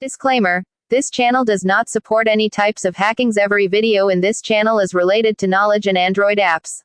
Disclaimer. This channel does not support any types of hackings. Every video in this channel is related to knowledge and Android apps.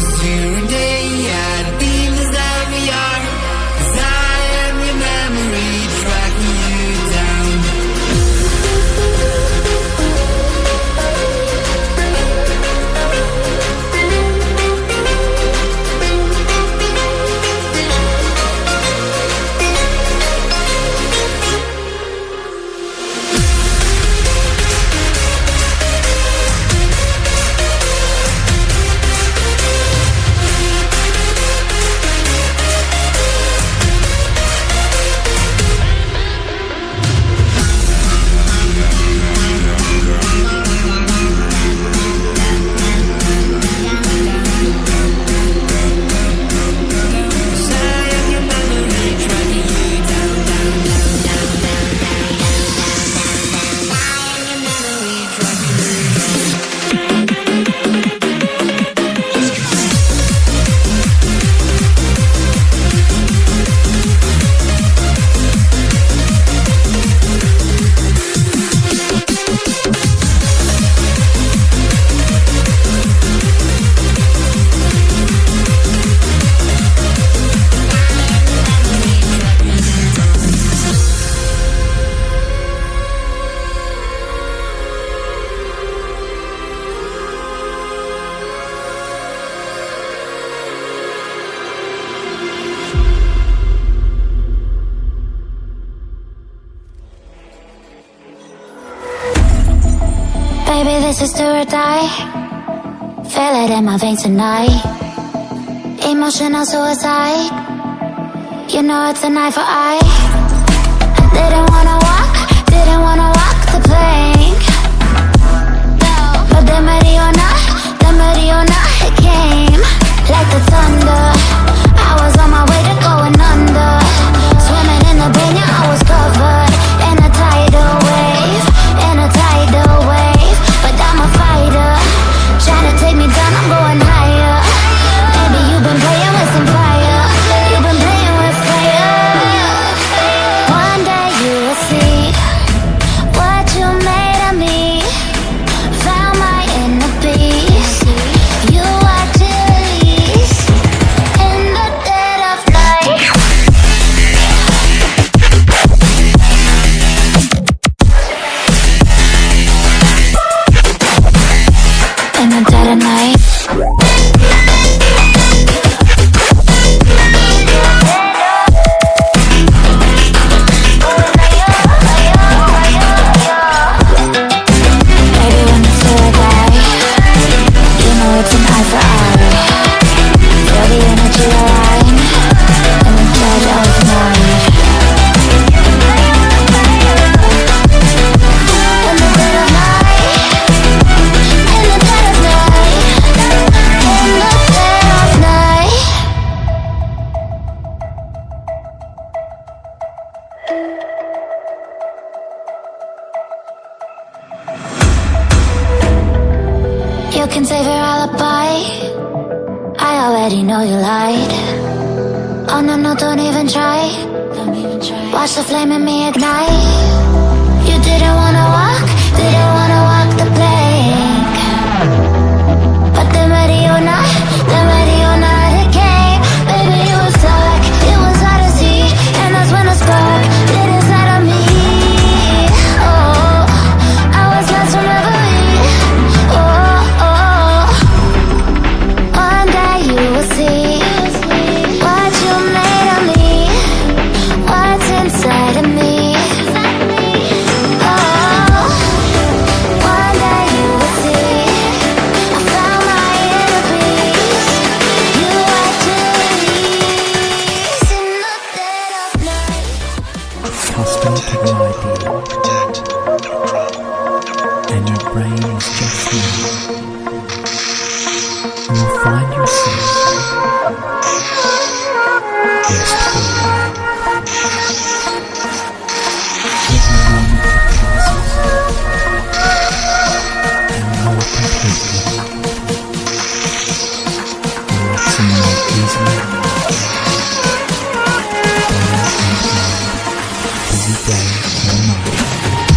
staring down. Sister or die. Feel it in my veins tonight. Emotional suicide. You know it's a knife for eye You can save your alibi. I already know you lied. Oh no, no, don't even try. Watch the flame in me ignite You didn't 在罗马